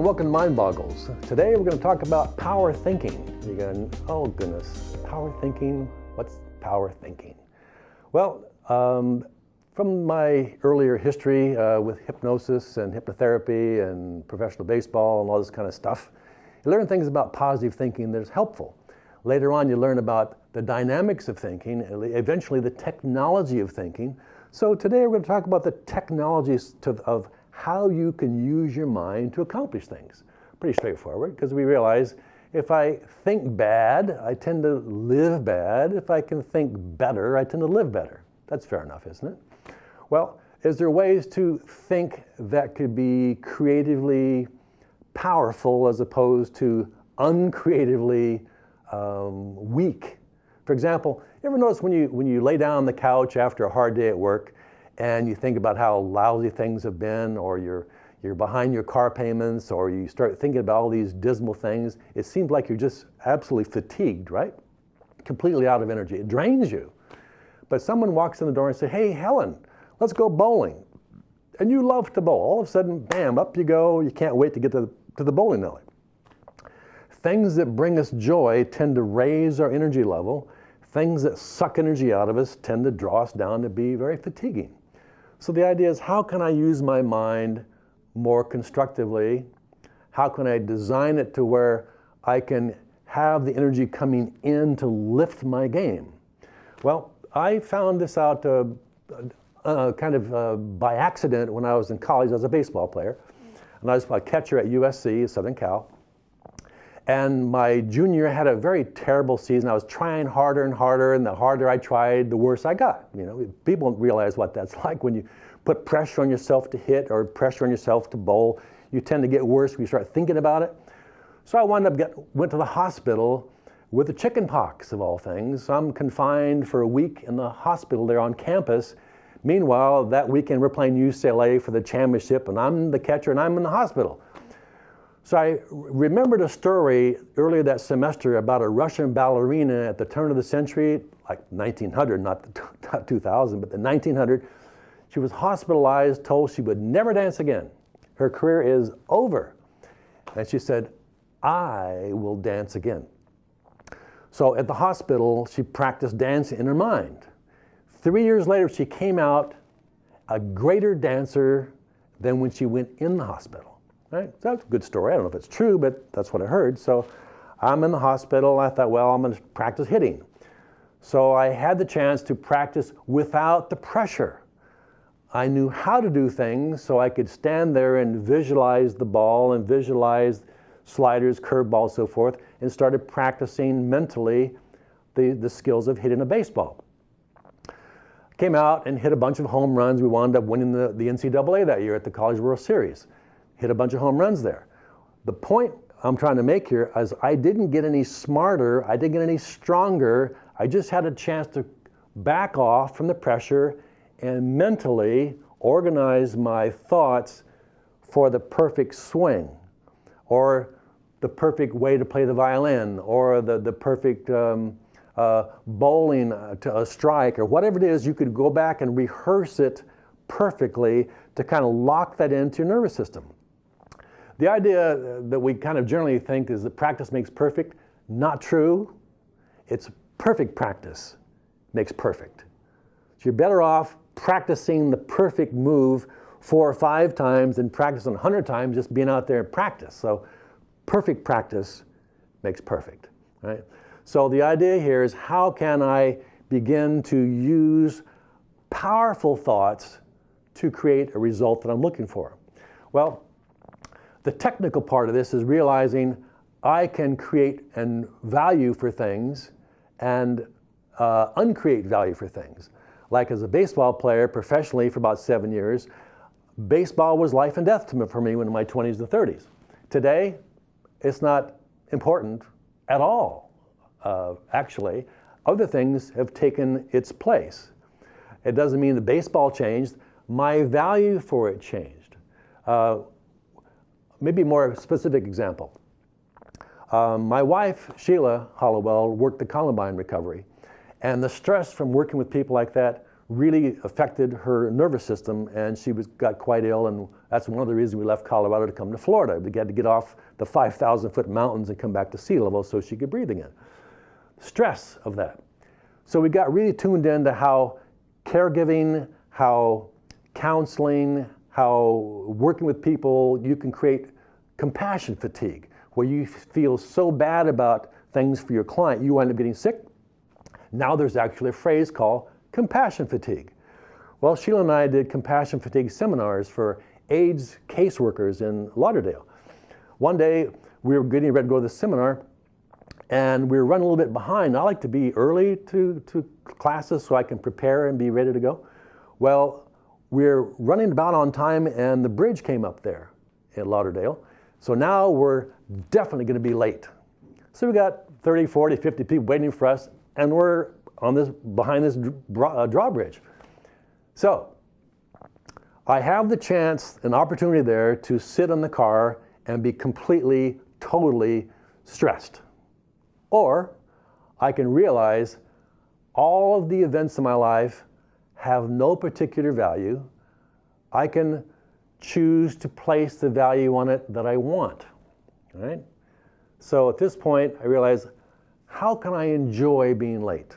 welcome to Mind Boggles. Today we're going to talk about power thinking. You're going, oh goodness, power thinking? What's power thinking? Well, um, from my earlier history uh, with hypnosis and hypnotherapy and professional baseball and all this kind of stuff, you learn things about positive thinking that's helpful. Later on, you learn about the dynamics of thinking, eventually the technology of thinking. So today we're going to talk about the technologies to, of how you can use your mind to accomplish things. Pretty straightforward, because we realize if I think bad, I tend to live bad. If I can think better, I tend to live better. That's fair enough, isn't it? Well, is there ways to think that could be creatively powerful as opposed to uncreatively um, weak? For example, you ever notice when you, when you lay down on the couch after a hard day at work and you think about how lousy things have been or you're, you're behind your car payments or you start thinking about all these dismal things, it seems like you're just absolutely fatigued, right? Completely out of energy. It drains you. But someone walks in the door and says, hey, Helen, let's go bowling. And you love to bowl. All of a sudden, bam, up you go. You can't wait to get to the, to the bowling alley. Things that bring us joy tend to raise our energy level. Things that suck energy out of us tend to draw us down to be very fatiguing. So the idea is how can I use my mind more constructively? How can I design it to where I can have the energy coming in to lift my game? Well, I found this out uh, uh, kind of uh, by accident when I was in college as a baseball player. And I was a catcher at USC, Southern Cal. And my junior had a very terrible season. I was trying harder and harder, and the harder I tried, the worse I got. You know, people don't realize what that's like when you put pressure on yourself to hit or pressure on yourself to bowl. You tend to get worse when you start thinking about it. So I wound up get, went to the hospital with the chicken pox of all things. So I'm confined for a week in the hospital there on campus. Meanwhile, that weekend we're playing UCLA for the championship, and I'm the catcher and I'm in the hospital. So I remembered a story earlier that semester about a Russian ballerina at the turn of the century, like 1900, not, not 2000, but the 1900. She was hospitalized, told she would never dance again. Her career is over. And she said, I will dance again. So at the hospital, she practiced dancing in her mind. Three years later, she came out a greater dancer than when she went in the hospital. Right? That's a good story. I don't know if it's true, but that's what I heard. So I'm in the hospital. I thought, well, I'm going to practice hitting. So I had the chance to practice without the pressure. I knew how to do things so I could stand there and visualize the ball and visualize sliders, curveballs, so forth, and started practicing mentally the, the skills of hitting a baseball. Came out and hit a bunch of home runs. We wound up winning the, the NCAA that year at the College World Series hit a bunch of home runs there. The point I'm trying to make here is I didn't get any smarter, I didn't get any stronger, I just had a chance to back off from the pressure and mentally organize my thoughts for the perfect swing or the perfect way to play the violin or the, the perfect um, uh, bowling uh, to a strike or whatever it is, you could go back and rehearse it perfectly to kind of lock that into your nervous system. The idea that we kind of generally think is that practice makes perfect, not true. It's perfect practice makes perfect. So you're better off practicing the perfect move four or five times than practicing 100 times just being out there and practice. So perfect practice makes perfect, right? So the idea here is how can I begin to use powerful thoughts to create a result that I'm looking for? Well, the technical part of this is realizing I can create and value for things and uh, uncreate value for things. Like as a baseball player professionally for about seven years, baseball was life and death me, for me when in my 20s and 30s. Today, it's not important at all, uh, actually. Other things have taken its place. It doesn't mean the baseball changed, my value for it changed. Uh, maybe more specific example. Um, my wife, Sheila Hollowell, worked the Columbine recovery. And the stress from working with people like that really affected her nervous system and she was, got quite ill and that's one of the reasons we left Colorado to come to Florida. We had to get off the 5,000 foot mountains and come back to sea level so she could breathe again. Stress of that. So we got really tuned into how caregiving, how counseling, how working with people, you can create compassion fatigue, where you feel so bad about things for your client, you wind up getting sick. Now there's actually a phrase called compassion fatigue. Well, Sheila and I did compassion fatigue seminars for AIDS caseworkers in Lauderdale. One day, we were getting ready to go to the seminar, and we were running a little bit behind. I like to be early to, to classes so I can prepare and be ready to go. Well, we're running about on time, and the bridge came up there in Lauderdale. So now we're definitely going to be late. So we got 30, 40, 50 people waiting for us, and we're on this behind this uh, drawbridge. So I have the chance, an opportunity there to sit in the car and be completely, totally stressed. Or I can realize all of the events in my life have no particular value. I can choose to place the value on it that I want, right? So at this point, I realize, how can I enjoy being late?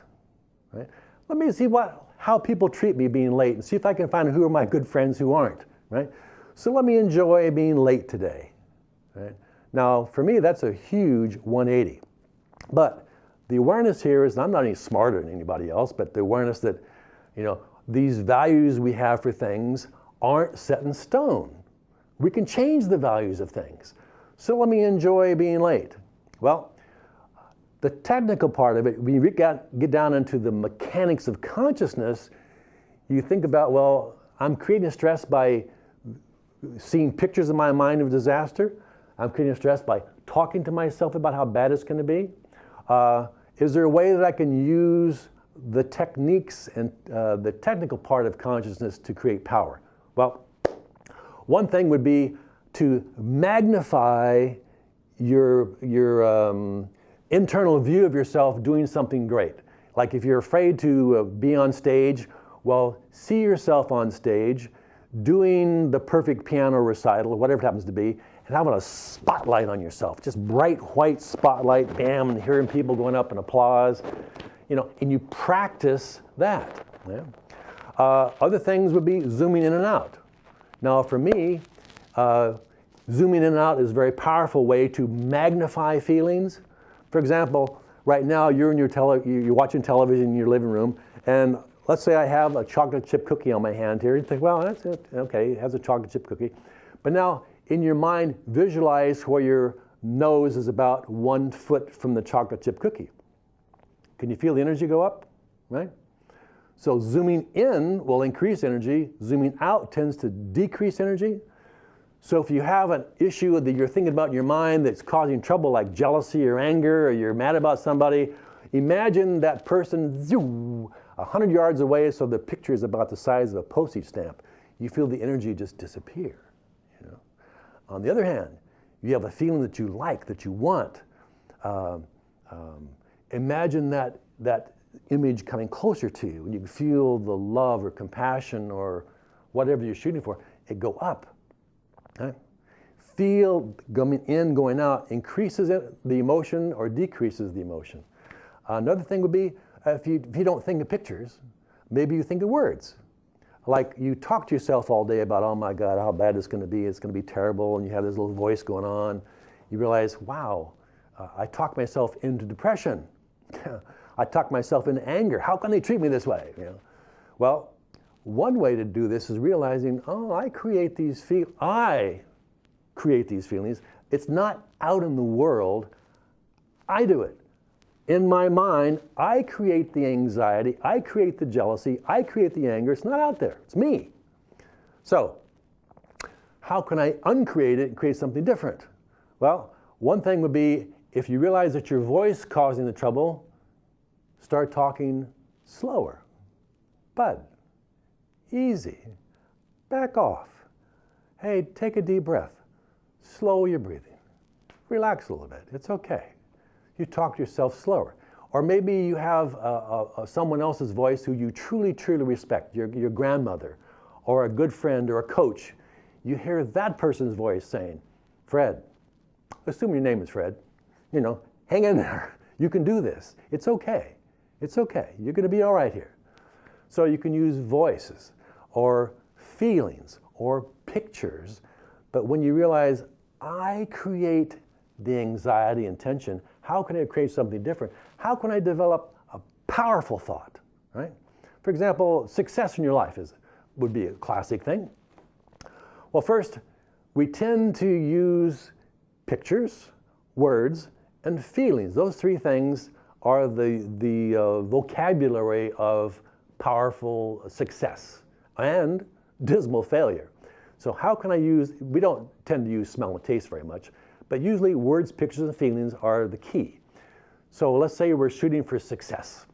Right? Let me see what, how people treat me being late and see if I can find who are my good friends who aren't, right? So let me enjoy being late today, right? Now, for me, that's a huge 180. But the awareness here is I'm not any smarter than anybody else, but the awareness that, you know, these values we have for things aren't set in stone. We can change the values of things. So let me enjoy being late. Well, the technical part of it, when you get, down into the mechanics of consciousness, you think about, well, I'm creating stress by seeing pictures in my mind of disaster. I'm creating stress by talking to myself about how bad it's going to be. Uh, is there a way that I can use the techniques and uh, the technical part of consciousness to create power? Well, one thing would be to magnify your, your um, internal view of yourself doing something great. Like if you're afraid to uh, be on stage, well, see yourself on stage doing the perfect piano recital, whatever it happens to be, and having a spotlight on yourself, just bright white spotlight, bam, and hearing people going up and applause, you know, and you practice that. Yeah? Uh, other things would be zooming in and out. Now for me, uh, zooming in and out is a very powerful way to magnify feelings. For example, right now you're in your tele you're watching television in your living room, and let's say I have a chocolate chip cookie on my hand here. You think, well, that's it. Okay, it has a chocolate chip cookie. But now in your mind, visualize where your nose is about one foot from the chocolate chip cookie. Can you feel the energy go up, right? So zooming in will increase energy, zooming out tends to decrease energy. So if you have an issue that you're thinking about in your mind that's causing trouble like jealousy or anger or you're mad about somebody, imagine that person zoom, 100 yards away so the picture is about the size of a postage stamp. You feel the energy just disappear. You know? On the other hand, you have a feeling that you like, that you want. Um, um, imagine that, that image coming closer to you and you feel the love or compassion or whatever you're shooting for, it go up. Right? Feel coming in, going out, increases it, the emotion or decreases the emotion. Another thing would be if, you, if you don't think of pictures, maybe you think of words. Like you talk to yourself all day about, oh my God, how bad it's going to be, it's going to be terrible, and you have this little voice going on. You realize, wow, uh, I talk myself into depression. I talk myself into anger. How can they treat me this way? You know? Well, one way to do this is realizing, oh, I create these feel I create these feelings. It's not out in the world. I do it. In my mind, I create the anxiety, I create the jealousy, I create the anger. It's not out there. It's me. So, how can I uncreate it and create something different? Well, one thing would be if you realize that your voice causing the trouble, start talking slower. Bud, easy, back off. Hey, take a deep breath. Slow your breathing. Relax a little bit. It's okay. You talk to yourself slower. Or maybe you have uh, uh, someone else's voice who you truly, truly respect, your, your grandmother, or a good friend, or a coach. You hear that person's voice saying, Fred, assume your name is Fred, you know, hang in there. You can do this. It's okay. It's okay. You're going to be all right here. So you can use voices or feelings or pictures. But when you realize I create the anxiety and tension, how can I create something different? How can I develop a powerful thought, right? For example, success in your life is, would be a classic thing. Well, first, we tend to use pictures, words, and feelings. Those three things are the, the uh, vocabulary of powerful success and dismal failure. So how can I use, we don't tend to use smell and taste very much, but usually words, pictures, and feelings are the key. So let's say we're shooting for success.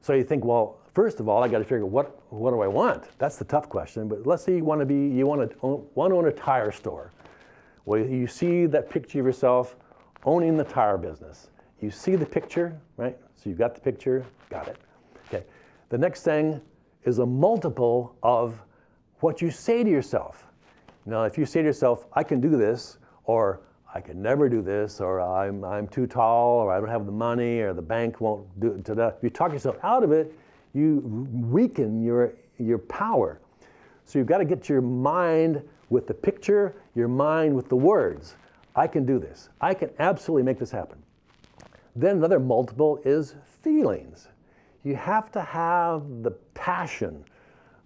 So you think, well, first of all, I got to figure out what what do I want? That's the tough question. But let's say you want to be you want to own, want to own a tire store. Well, you see that picture of yourself owning the tire business. You see the picture, right? So you've got the picture, got it. Okay. The next thing is a multiple of what you say to yourself. Now, if you say to yourself, I can do this, or I can never do this, or I'm, I'm too tall, or I don't have the money, or the bank won't do it. If you talk yourself out of it, you weaken your, your power. So you've got to get your mind with the picture, your mind with the words. I can do this. I can absolutely make this happen. Then another multiple is feelings. You have to have the passion,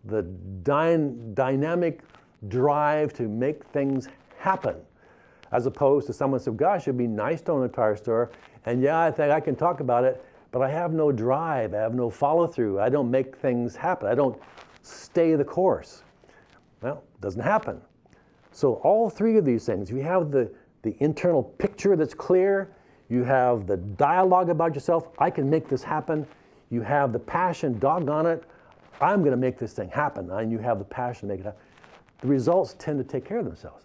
the dy dynamic drive to make things happen, as opposed to someone said, gosh, it'd be nice to own a tire store, and yeah, I think I can talk about it, but I have no drive, I have no follow through, I don't make things happen, I don't stay the course. Well, it doesn't happen. So all three of these things, you have the, the internal picture that's clear, you have the dialogue about yourself, I can make this happen, you have the passion, doggone it, I'm going to make this thing happen, and you have the passion to make it happen. The results tend to take care of themselves.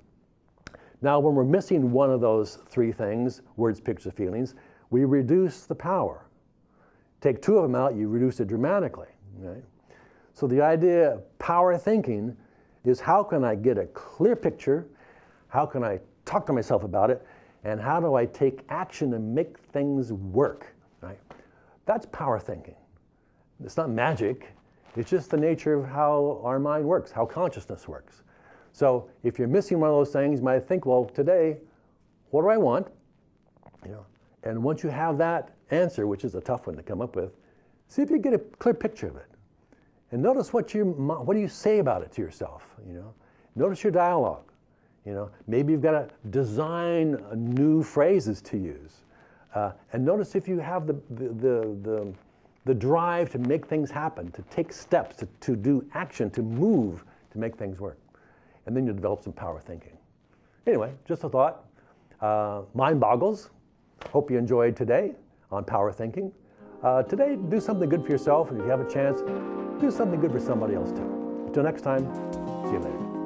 Now, when we're missing one of those three things, words, pictures, feelings, we reduce the power. Take two of them out, you reduce it dramatically. Right? So the idea of power thinking is how can I get a clear picture, how can I talk to myself about it, and how do I take action and make things work, right? That's power thinking. It's not magic, it's just the nature of how our mind works, how consciousness works. So if you're missing one of those things, you might think, well, today, what do I want? You know, and once you have that answer, which is a tough one to come up with, see if you get a clear picture of it. And notice what you, what do you say about it to yourself, you know? Notice your dialogue, you know? Maybe you've got to design new phrases to use. Uh, and notice if you have the, the, the, the, the drive to make things happen, to take steps, to, to do action, to move, to make things work. And then you develop some power thinking. Anyway, just a thought. Uh, mind boggles. Hope you enjoyed today on power thinking. Uh, today, do something good for yourself, and if you have a chance, do something good for somebody else too. Until next time, see you later.